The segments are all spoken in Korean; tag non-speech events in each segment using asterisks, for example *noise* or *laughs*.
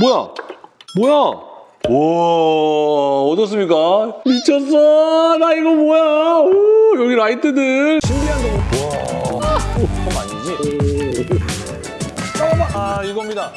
뭐야? 뭐야? 와 어떻습니까? 미쳤어 나 이거 뭐야 오, 여기 라이트들 신비한 동 와, 그거 아니지? 아 이겁니다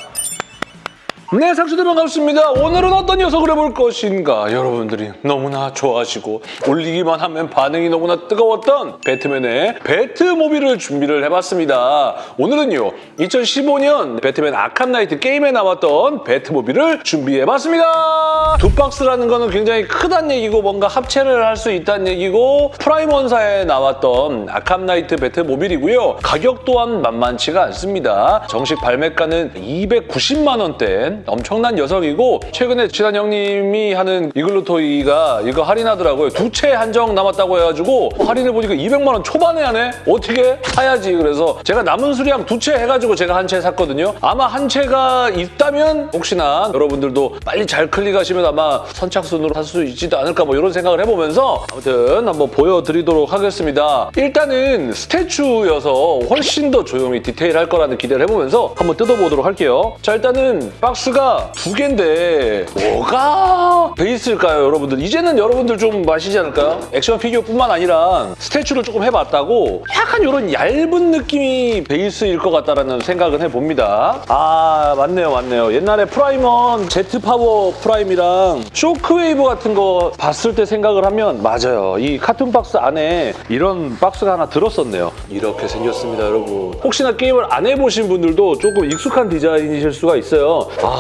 네, 상추들 반갑습니다. 오늘은 어떤 녀석을 해볼 것인가? 여러분들이 너무나 좋아하시고 올리기만 하면 반응이 너무나 뜨거웠던 배트맨의 배트모빌을 준비를 해봤습니다. 오늘은요, 2015년 배트맨 아캄 나이트 게임에 나왔던 배트모빌을 준비해봤습니다. 두 박스라는 거는 굉장히 크단 얘기고 뭔가 합체를 할 수 있다는 얘기고 프라임원사에 나왔던 아캄 나이트 배트모빌이고요. 가격 또한 만만치가 않습니다. 정식 발매가는 290만 원대 엄청난 녀석이고 최근에 지단 형님이 하는 이글루토이가 이거 할인하더라고요. 두 체 한정 남았다고 해가지고 할인을 보니까 200만 원 초반에 하네? 어떻게? 사야지. 그래서 제가 남은 수량 두 체 해가지고 제가 한 체 샀거든요. 아마 한 체가 있다면 혹시나 여러분들도 빨리 잘 클릭하시면 아마 선착순으로 살 수 있지도 않을까 뭐 이런 생각을 해보면서 아무튼 한번 보여드리도록 하겠습니다. 일단은 statue여서 훨씬 더 조형이 디테일할 거라는 기대를 해보면서 한번 뜯어보도록 할게요. 자 일단은 박스 가 두 개인데 뭐가 베이스일까요 여러분들? 이제는 여러분들 좀 맞히시지 않을까요? 액션 피규어뿐만 아니라 statue를 조금 해봤다고 약간 이런 얇은 느낌이 베이스일 것 같다라는 생각을 해봅니다. 아 맞네요 맞네요. 옛날에 프라임원 제트 파워 프라임이랑 쇼크웨이브 같은 거 봤을 때 생각을 하면 맞아요. 이 carton 박스 안에 이런 박스가 하나 들었었네요. 이렇게 생겼습니다 여러분. 혹시나 게임을 안 해보신 분들도 조금 익숙한 디자인이실 수가 있어요. 아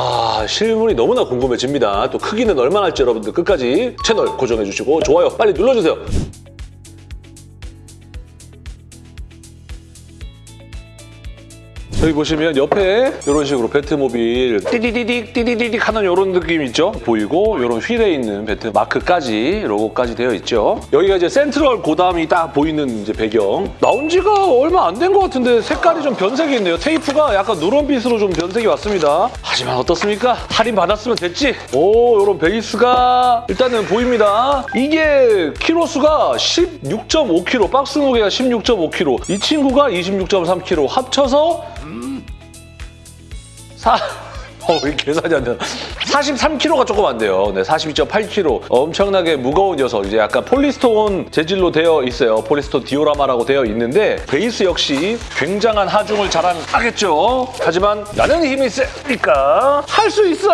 실물이 너무나 궁금해집니다. 또 크기는 얼마나 할지 여러분들 끝까지 채널 고정해주시고 좋아요 빨리 눌러주세요. 여기 보시면 옆에 이런 식으로 배트모빌 띠디디딕 띠디디딕 하는 이런 느낌 있죠? 보이고 이런 휠에 있는 배트 마크까지 로고까지 되어 있죠. 여기가 이제 센트럴 고담이 딱 보이는 이제 배경. 나온 지가 얼마 안 된 것 같은데 색깔이 좀 변색이 있네요. 테이프가 약간 누런빛으로 좀 변색이 왔습니다. 하지만 어떻습니까? 할인 받았으면 됐지. 오 이런 베이스가 일단은 보입니다. 이게 키로수가 16.5kg, 박스 무게가 16.5kg, 이 친구가 26.3kg 합쳐서 사... 어, 왜 계산이 안 되나? 43kg가 조금 안 돼요. 네, 42.8kg. 엄청나게 무거운 녀석. 이제 약간 polystone 재질로 되어 있어요. polystone 디오라마라고 되어 있는데 베이스 역시 굉장한 하중을 자랑하겠죠. 하지만 나는 힘이 세니까 할 수 있어.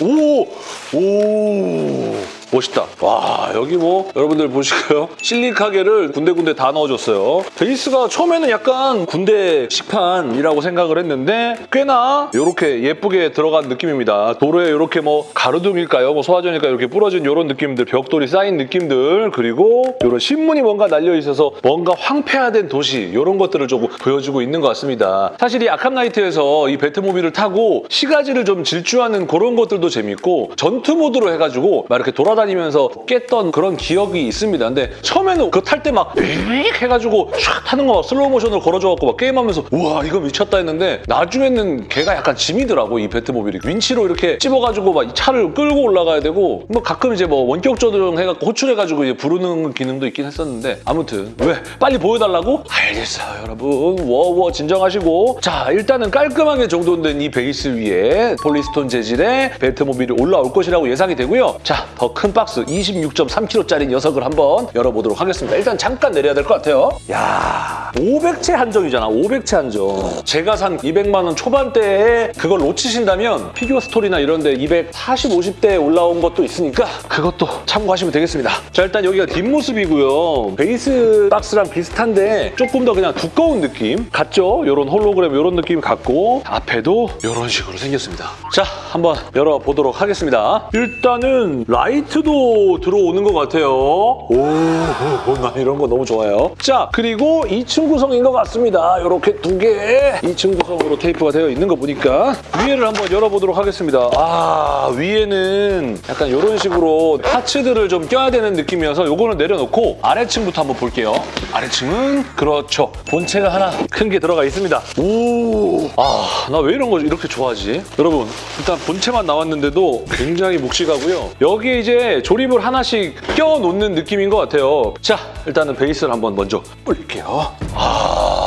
오, 오. 멋있다. 와 여기 뭐 여러분들 보실까요? *laughs* 실리카겔을 군데군데 다 넣어줬어요. 베이스가 처음에는 약간 군대 식판이라고 생각을 했는데 꽤나 이렇게 예쁘게 들어간 느낌입니다. 도로에 이렇게 뭐 가로등일까요? 뭐 소화전일까요? 이렇게 부러진 이런 느낌들, 벽돌이 쌓인 느낌들 그리고 이런 신문이 뭔가 날려있어서 뭔가 황폐화된 도시 이런 것들을 조금 보여주고 있는 것 같습니다. 사실 이 아캄나이트에서 이 배트모빌을 타고 시가지를 좀 질주하는 그런 것들도 재밌고 전투 모드로 해가지고 막 이렇게 돌아 다니면서 깼던 그런 기억이 있습니다. 근데 처음에는 그거 탈때 막 해가지고 촥 타는 거 막 슬로우 모션으로 걸어줘갖고 막 게임하면서 우와 이거 미쳤다 했는데 나중에는 걔가 약간 짐이더라고 이 배트모빌이. 윈치로 이렇게 찝어가지고 막 이 차를 끌고 올라가야 되고 뭐 가끔 이제 뭐 원격 조정 해갖고 호출해가지고 이제 부르는 기능도 있긴 했었는데 아무튼 왜? 빨리 보여달라고? 알겠어요 여러분. 워워 진정하시고. 자 일단은 깔끔하게 정돈된 이 베이스 위에 polystone 재질의 배트모빌이 올라올 것이라고 예상이 되고요. 자더 큰 박스 26.3kg짜리 녀석을 한번 열어보도록 하겠습니다. 일단 잠깐 내려야 될 것 같아요. 야 500체 한정이잖아. 500체 한정. 제가 산 200만 원 초반대에 그걸 놓치신다면 피규어 스토리나 이런 데 240, 50대에 올라온 것도 있으니까 그것도 참고하시면 되겠습니다. 자 일단 여기가 뒷모습이고요. 베이스 박스랑 비슷한데 조금 더 그냥 두꺼운 느낌 같죠? 이런 홀로그램 이런 느낌 같고 앞에도 이런 식으로 생겼습니다. 자 한번 열어보도록 하겠습니다. 일단은 라이트도 들어오는 것 같아요. 오, 난 이런 거 너무 좋아요. 자, 그리고 2층 구성인 것 같습니다. 이렇게 두 개 2층 구성으로 테이프가 되어 있는 거 보니까 위에를 한번 열어보도록 하겠습니다. 아, 위에는 약간 이런 식으로 parts들을 좀 껴야 되는 느낌이어서 이거는 내려놓고 아래층부터 한번 볼게요. 아래층은 그렇죠. 본체가 하나 큰 게 들어가 있습니다. 오, 아, 나 왜 이런 거 이렇게 좋아하지? 여러분, 일단 본체만 나왔는데도 굉장히 묵직하고요. 여기에 이제 조립을 하나씩 껴놓는 느낌인 것 같아요. 자, 일단은 베이스를 한번 먼저 뿌릴게요. 아,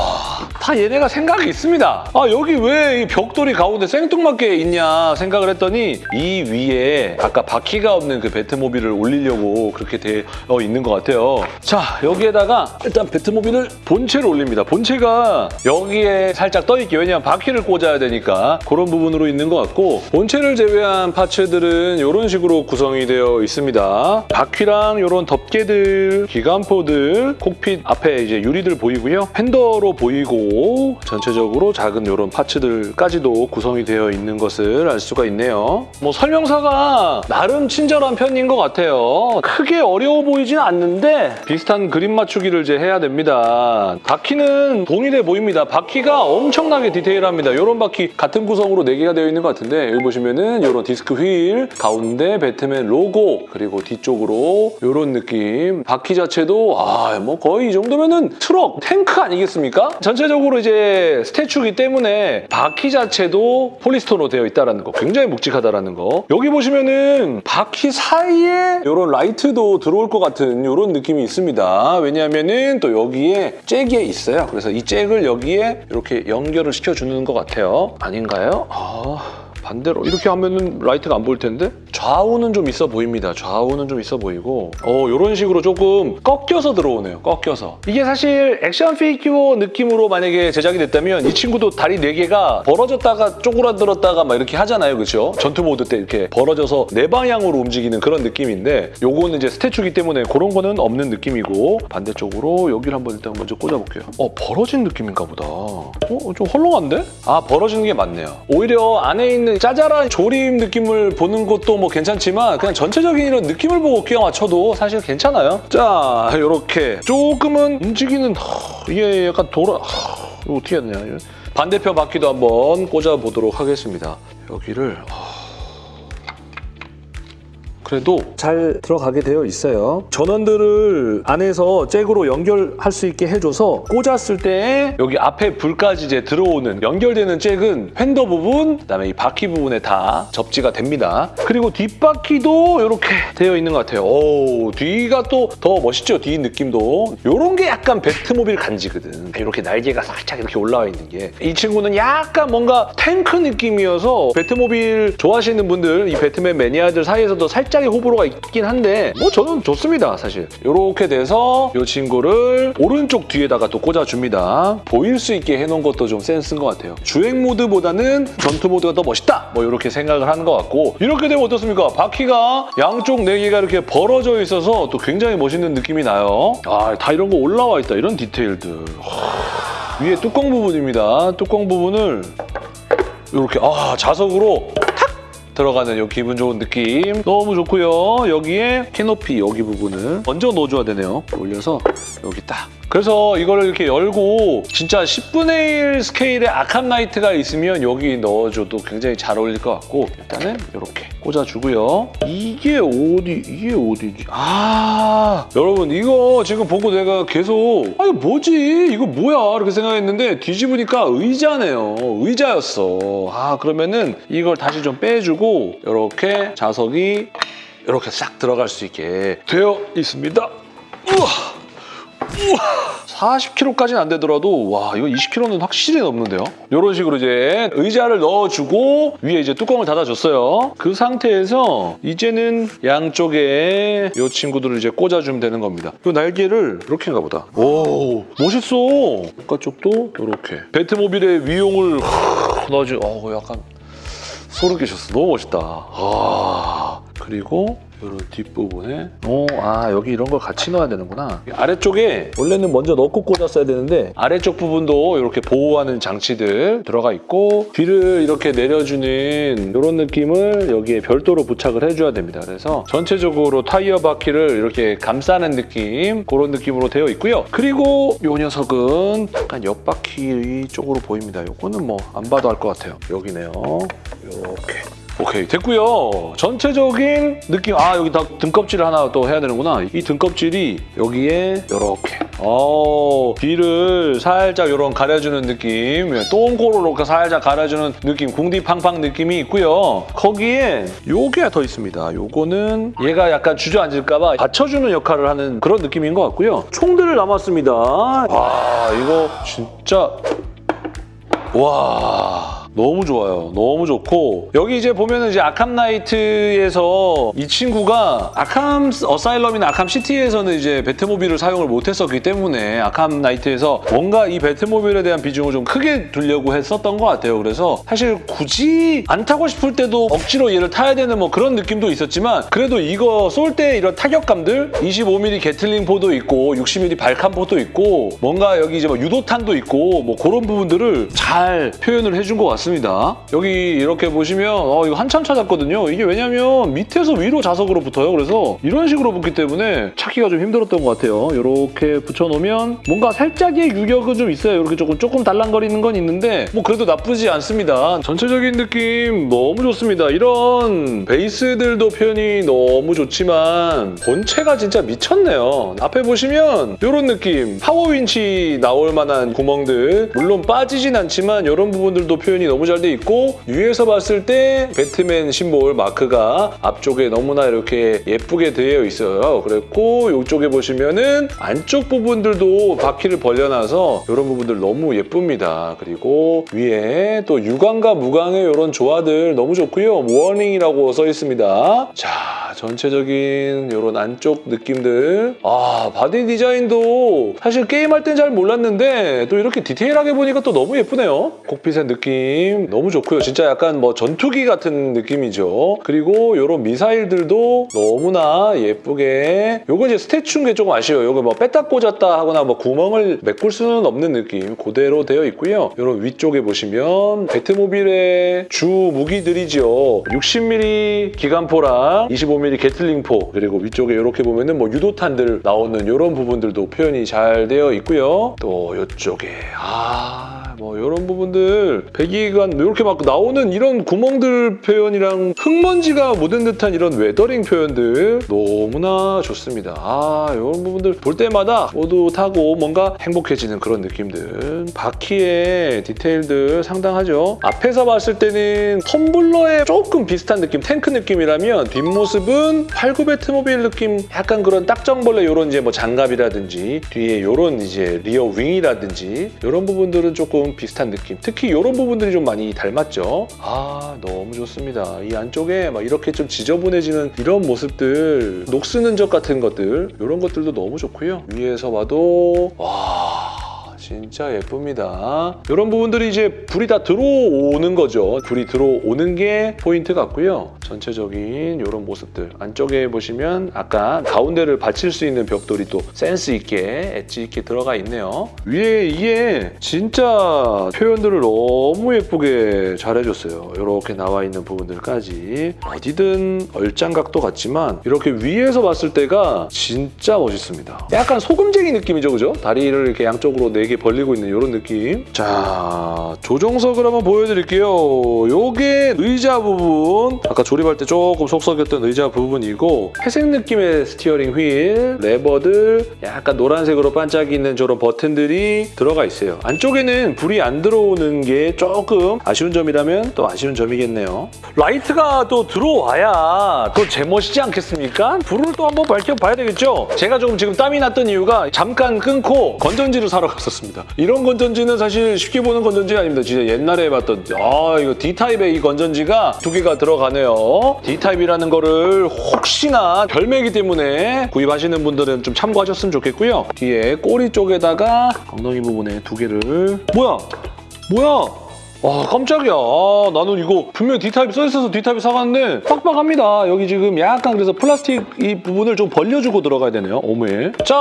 다 얘네가 생각이 있습니다. 아 여기 왜 이 벽돌이 가운데 생뚱맞게 있냐 생각을 했더니 이 위에 아까 바퀴가 없는 그 배트모빌을 올리려고 그렇게 되어 있는 것 같아요. 자 여기에다가 일단 배트모빌을 본체를 올립니다. 본체가 여기에 살짝 떠있게 왜냐하면 바퀴를 꽂아야 되니까 그런 부분으로 있는 것 같고 본체를 제외한 파츠들은 이런 식으로 구성이 되어 있습니다. 바퀴랑 이런 덮개들, 기관포들, 콕핏 앞에 이제 유리들 보이고요. 팬더로 보이고 전체적으로 작은 이런 parts들까지도 구성이 되어 있는 것을 알 수가 있네요. 뭐 설명서가 나름 친절한 편인 것 같아요. 크게 어려워 보이진 않는데 비슷한 그림 맞추기를 이제 해야 됩니다. 바퀴는 동일해 보입니다. 바퀴가 엄청나게 디테일합니다. 이런 바퀴 같은 구성으로 4개가 되어 있는 것 같은데 여기 보시면은 이런 disc wheel, 가운데 배트맨 로고 그리고 뒤쪽으로 이런 느낌. 바퀴 자체도 아 뭐 거의 이 정도면은 트럭, 탱크 아니겠습니까? 전체적으로 이제 statue이기 때문에 바퀴 자체도 polystone으로 되어 있다는 거 굉장히 묵직하다라는 거. 여기 보시면은 바퀴 사이에 이런 라이트도 들어올 것 같은 이런 느낌이 있습니다. 왜냐하면은 또 여기에 잭이 있어요. 그래서 이 잭을 여기에 이렇게 연결을 시켜주는 것 같아요. 아닌가요? 아... 반대로 이렇게 하면은 라이트가 안 보일 텐데 좌우는 좀 있어 보입니다. 좌우는 좀 있어 보이고 어 이런 식으로 조금 꺾여서 들어오네요. 꺾여서 이게 사실 액션 피규어 느낌으로 만약에 제작이 됐다면 이 친구도 다리 4개가 벌어졌다가 쪼그라들었다가 막 이렇게 하잖아요. 그렇죠? 전투 모드 때 이렇게 벌어져서 네 방향으로 움직이는 그런 느낌인데 요거는 이제 statue기 때문에 그런 거는 없는 느낌이고 반대쪽으로 여기를 한번 일단 먼저 꽂아볼게요. 어 벌어진 느낌인가 보다. 어? 좀 헐렁한데? 아 벌어지는 게 맞네요. 오히려 안에 있는 짜잘한 조림 느낌을 보는 것도 뭐 괜찮지만 그냥 전체적인 이런 느낌을 보고 끼워 맞춰도 사실 괜찮아요. 자 이렇게 조금은 움직이는 허, 이게 약간 돌아 어떻게 되냐 반대편 바퀴도 한번 꽂아보도록 하겠습니다. 여기를 허, 그래도 잘 들어가게 되어 있어요. 전원들을 안에서 잭으로 연결할 수 있게 해줘서 꽂았을 때 여기 앞에 불까지 이제 들어오는 연결되는 잭은 팬더 부분, 그다음에 이 바퀴 부분에 다 접지가 됩니다. 그리고 뒷바퀴도 이렇게 되어 있는 것 같아요. 오, 뒤가 또 더 멋있죠? 뒤 느낌도. 이런 게 약간 배트모빌 간지거든. 이렇게 날개가 살짝 이렇게 올라와 있는 게. 이 친구는 약간 뭔가 탱크 느낌이어서 배트모빌 좋아하시는 분들, 이 배트맨 매니아들 사이에서도 살짝 의 호불호가 있긴 한데 뭐 저는 좋습니다, 사실. 이렇게 돼서 이 친구를 오른쪽 뒤에다가 또 꽂아줍니다. 보일 수 있게 해놓은 것도 좀 센스인 것 같아요. 주행 모드보다는 전투 모드가 더 멋있다! 뭐 이렇게 생각을 하는 것 같고 이렇게 되면 어떻습니까? 바퀴가 양쪽 네 개가 이렇게 벌어져 있어서 또 굉장히 멋있는 느낌이 나요. 아, 다 이런 거 올라와 있다. 이런 디테일들. 하, 위에 뚜껑 부분입니다. 뚜껑 부분을 이렇게 아 자석으로 탁 들어가는 이 기분 좋은 느낌 너무 좋고요. 여기에 캐노피 여기 부분을 먼저 넣어줘야 되네요. 올려서 여기 딱. 그래서 이거를 이렇게 열고 진짜 10분의 1 스케일의 아캄 나이트가 있으면 여기 넣어줘도 굉장히 잘 어울릴 것 같고 일단은 이렇게 꽂아주고요. 이게 어디, 이게 어디지? 아 여러분 이거 지금 보고 내가 계속 아 이거 뭐지? 이거 뭐야? 이렇게 생각했는데 뒤집으니까 의자네요. 의자였어. 아 그러면은 이걸 다시 좀 빼주고 이렇게 자석이 이렇게 싹 들어갈 수 있게 되어 있습니다. 우와! 우와! 40kg까지는 안 되더라도 와 이거 20kg는 확실히 넘는데요? 이런 식으로 이제 의자를 넣어주고 위에 이제 뚜껑을 닫아줬어요. 그 상태에서 이제는 양쪽에 이 친구들을 이제 꽂아주면 되는 겁니다. 이 날개를 이렇게인가 보다. 오 멋있어. 바깥쪽도 이렇게 배트모빌의 위용을 넣어주. 어 약간 소름 끼쳤어. 너무 멋있다. 아 그리고 이런 뒷부분에 오, 아 여기 이런 걸 같이 넣어야 되는구나. 아래쪽에 원래는 먼저 넣고 꽂았어야 되는데 아래쪽 부분도 이렇게 보호하는 장치들 들어가 있고 뒤를 이렇게 내려주는 이런 느낌을 여기에 별도로 부착을 해줘야 됩니다. 그래서 전체적으로 타이어 바퀴를 이렇게 감싸는 느낌 그런 느낌으로 되어 있고요. 그리고 이 녀석은 약간 옆바퀴 쪽으로 보입니다. 이거는 뭐 안 봐도 알 것 같아요. 여기네요. 이렇게 오케이 됐고요. 전체적인 느낌 아 여기 다 등껍질을 하나 또 해야 되는구나. 이 등껍질이 여기에 이렇게 어 뒤를 살짝 이런 가려주는 느낌 똥꼬로 이렇게 살짝 가려주는 느낌 궁디팡팡 느낌이 있고요. 거기에 요게 더 있습니다. 요거는 얘가 약간 주저앉을까 봐 받쳐주는 역할을 하는 그런 느낌인 것 같고요. 총들을 남았습니다. 와 이거 진짜 와 너무 좋아요. 너무 좋고 여기 이제 보면은 이제 아캄 나이트에서 이 친구가 아캄 어사일럼이나 아캄 시티에서는 이제 배트모빌을 사용을 못했었기 때문에 아캄 나이트에서 뭔가 이 배트모빌에 대한 비중을 좀 크게 두려고 했었던 것 같아요. 그래서 사실 굳이 안 타고 싶을 때도 억지로 얘를 타야 되는 뭐 그런 느낌도 있었지만 그래도 이거 쏠 때 이런 타격감들 25mm 게틀링 포도 있고 60mm 발칸 포도 있고 뭔가 여기 이제 뭐 유도탄도 있고 뭐 그런 부분들을 잘 표현을 해준 것 같 습니다. 여기 이렇게 보시면 어, 이거 한참 찾았거든요. 이게 왜냐면 밑에서 위로 자석으로 붙어요. 그래서 이런 식으로 붙기 때문에 찾기가 좀 힘들었던 것 같아요. 이렇게 붙여놓으면 뭔가 살짝의 유격은 좀 있어요. 이렇게 조금 조금 달랑거리는 건 있는데 뭐 그래도 나쁘지 않습니다. 전체적인 느낌 너무 좋습니다. 이런 베이스들도 표현이 너무 좋지만 본체가 진짜 미쳤네요. 앞에 보시면 이런 느낌 power winch 나올 만한 구멍들 물론 빠지진 않지만 이런 부분들도 표현이 너무 잘 돼 있고 위에서 봤을 때 배트맨 심볼 마크가 앞쪽에 너무나 이렇게 예쁘게 되어 있어요. 그랬고 이쪽에 보시면은 안쪽 부분들도 바퀴를 벌려놔서 이런 부분들 너무 예쁩니다. 그리고 위에 또 유광과 무광의 이런 조화들 너무 좋고요. warning이라고 써 있습니다. 자, 전체적인 이런 안쪽 느낌들. 아, 바디 디자인도 사실 게임할 땐 잘 몰랐는데 또 이렇게 디테일하게 보니까 또 너무 예쁘네요. cockpit의 느낌 너무 좋고요. 진짜 약간 뭐 전투기 같은 느낌이죠. 그리고 이런 미사일들도 너무나 예쁘게 요거 이제 statue인 게 조금 아쉬워요. 요거 뭐 뺐다 꽂았다 하거나 뭐 구멍을 메꿀 수는 없는 느낌 그대로 되어 있고요. 이런 위쪽에 보시면 배트모빌의 주 무기들이죠. 60mm 기관포랑 25mm 게틀링포 그리고 위쪽에 이렇게 보면은 뭐 유도탄들 나오는 이런 부분들도 표현이 잘 되어 있고요. 또 이쪽에 아. 뭐 이런 부분들 배기관 이렇게 막 나오는 이런 구멍들 표현이랑 흙먼지가 묻은 듯한 이런 weathering 표현들 너무나 좋습니다. 아 이런 부분들 볼 때마다 타고 뭔가 행복해지는 그런 느낌들 바퀴의 디테일들 상당하죠. 앞에서 봤을 때는 텀블러에 조금 비슷한 느낌 탱크 느낌이라면 뒷모습은 89 배트모빌 느낌 약간 그런 딱정벌레 이런 이제 뭐 장갑이라든지 뒤에 이런 이제 rear wing이라든지 이런 부분들은 조금 비슷한 느낌. 특히 이런 부분들이 좀 많이 닮았죠. 아 너무 좋습니다. 이 안쪽에 막 이렇게 좀 지저분해지는 이런 모습들, 녹슨 흔적 같은 것들 이런 것들도 너무 좋고요. 위에서 봐도 와. 진짜 예쁩니다. 이런 부분들이 이제 불이 다 들어오는 거죠. 불이 들어오는 게 포인트 같고요. 전체적인 이런 모습들. 안쪽에 보시면 아까 가운데를 받칠 수 있는 벽돌이 또 센스 있게 엣지 있게 들어가 있네요. 위에 이게 진짜 표현들을 너무 예쁘게 잘 해줬어요. 이렇게 나와 있는 부분들까지 어디든 얼짱각도 같지만 이렇게 위에서 봤을 때가 진짜 멋있습니다. 약간 소금쟁이 느낌이죠, 그죠? 다리를 이렇게 양쪽으로 네개 벌리고 있는 이런 느낌. 자, 조정석을 한번 보여드릴게요. 요게 의자 부분. 아까 조립할 때 조금 속썩였던 의자 부분이고 회색 느낌의 steering wheel, 레버들, 약간 노란색으로 반짝이는 저런 버튼들이 들어가 있어요. 안쪽에는 불이 안 들어오는 게 조금 아쉬운 점이라면 또 아쉬운 점이겠네요. 라이트가 또 들어와야 또 제맛이지 않겠습니까? 불을 또 한번 밝혀봐야 되겠죠? 제가 조금 지금 땀이 났던 이유가 잠깐 끊고 건전지를 사러 갔었습니다. 이런 건전지는 사실 쉽게 보는 건전지 아닙니다. 진짜 옛날에 봤던 아 이거 D타입의 이 건전지가 두 개가 들어가네요. D타입이라는 거를 혹시나 별매이기 때문에 구입하시는 분들은 좀 참고하셨으면 좋겠고요. 뒤에 꼬리 쪽에다가 엉덩이 부분에 두 개를 뭐야? 뭐야? 와 깜짝이야. 아, 나는 이거 분명 D타입 써있어서 D타입 사갔는데 빡빡합니다. 여기 지금 약간 그래서 플라스틱 이 부분을 좀 벌려주고 들어가야 되네요 오메. 자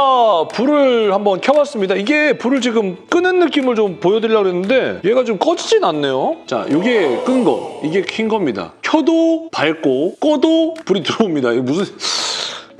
불을 한번 켜봤습니다. 이게 불을 지금 끄는 느낌을 좀 보여드리려고 했는데 얘가 좀 꺼지진 않네요. 자 이게 끈 거. 이게 킨 겁니다. 켜도 밝고 꺼도 불이 들어옵니다. 이게 무슨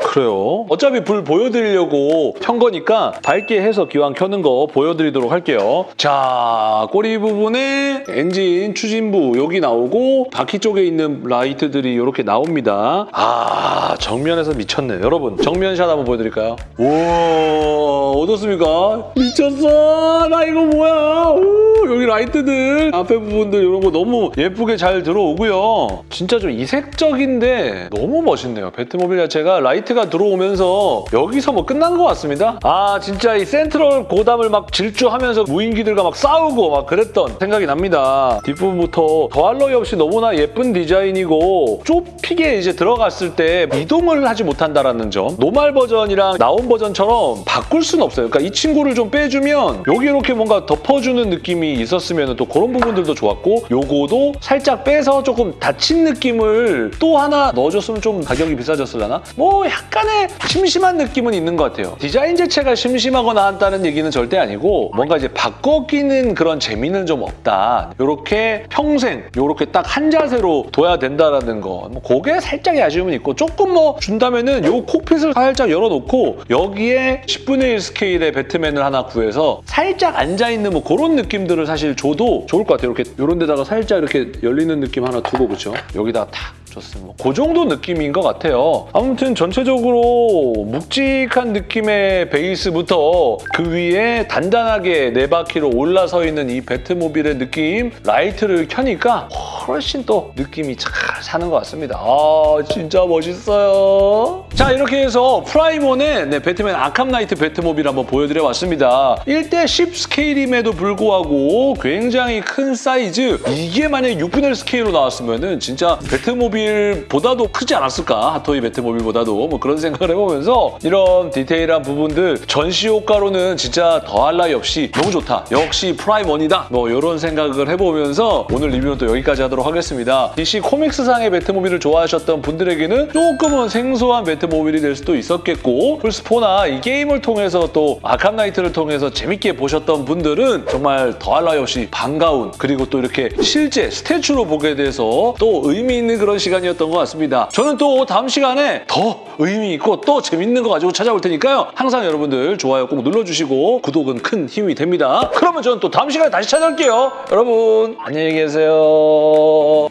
그래요. 어차피 불 보여드리려고 켠 거니까 밝게 해서 기왕 켜는 거 보여드리도록 할게요. 자, 꼬리 부분에 엔진 추진부 여기 나오고 바퀴 쪽에 있는 라이트들이 이렇게 나옵니다. 아, 정면에서 미쳤네. 여러분, 정면샷 한번 보여드릴까요? 우와, 어떻습니까? 미쳤어! 나 이거 뭐야! 우, 여기 라이트들, 앞에 부분들 이런 거 너무 예쁘게 잘 들어오고요. 진짜 좀 이색적인데 너무 멋있네요. 배트모빌 자체가 라이트 라이트가 들어오면서 여기서 뭐 끝난 것 같습니다. 아 진짜 이 센트럴 고담을 막 질주하면서 무인기들과 막 싸우고 막 그랬던 생각이 납니다. 뒷부분부터 더할 나위 없이 너무나 예쁜 디자인이고 좁히게 이제 들어갔을 때 이동을 하지 못한다라는 점. 노말 버전이랑 나온 버전처럼 바꿀 수는 없어요. 그러니까 이 친구를 좀 빼주면 여기 이렇게 뭔가 덮어주는 느낌이 있었으면 또 그런 부분들도 좋았고 요거도 살짝 빼서 조금 닫힌 느낌을 또 하나 넣어줬으면 좀 가격이 비싸졌을라나? 뭐 약간의 심심한 느낌은 있는 것 같아요. 디자인 자체가 심심하거나 한다는 얘기는 절대 아니고 뭔가 이제 바꿔 끼는 그런 재미는 좀 없다. 요렇게 평생 요렇게 딱 한 자세로 둬야 된다라는 거. 뭐 그게 살짝의 아쉬움은 있고 조금 뭐 준다면은 요 콕핏을 살짝 열어놓고 여기에 10분의 1 스케일의 배트맨을 하나 구해서 살짝 앉아있는 뭐 그런 느낌들을 사실 줘도 좋을 것 같아요. 이렇게 요런 데다가 살짝 이렇게 열리는 느낌 하나 두고 그렇죠? 여기다가 탁 좋습니다. 그 정도 느낌인 것 같아요. 아무튼 전체적으로 묵직한 느낌의 베이스부터 그 위에 단단하게 네 바퀴로 올라서 있는 이 배트모빌의 느낌 라이트를 켜니까 훨씬 또 느낌이 잘 사는 것 같습니다. 아 진짜 멋있어요. 자 이렇게 해서 프라임원의 네, 배트맨 아캄 나이트 배트모빌 한번 보여드려 봤습니다. 1대 10 스케일임에도 불구하고 굉장히 큰 사이즈 이게 만약에 6분의 1 스케일로 나왔으면 은 진짜 배트모빌 보다도 크지 않았을까 핫토이 배트모빌보다도 뭐 그런 생각을 해보면서 이런 디테일한 부분들 전시 효과로는 진짜 더할 나위 없이 너무 좋다. 역시 프라임원이다. 뭐 이런 생각을 해보면서 오늘 리뷰는 또 여기까지 하도록 하겠습니다. DC 코믹스상의 배트모빌을 좋아하셨던 분들에게는 조금은 생소한 배트모빌이 될 수도 있었겠고 플스4나 이 게임을 통해서 또 아캄 나이트를 통해서 재밌게 보셨던 분들은 정말 더할 나위 없이 반가운 그리고 또 이렇게 실제 statue로 보게 돼서 또 의미 있는 그런 시간이었던 것 같습니다. 저는 또 다음 시간에 더 의미 있고 또 재밌는 거 가지고 찾아올 테니까요. 항상 여러분들 좋아요 꼭 눌러주시고 구독은 큰 힘이 됩니다. 그러면 저는 또 다음 시간에 다시 찾아올게요. 여러분 안녕히 계세요.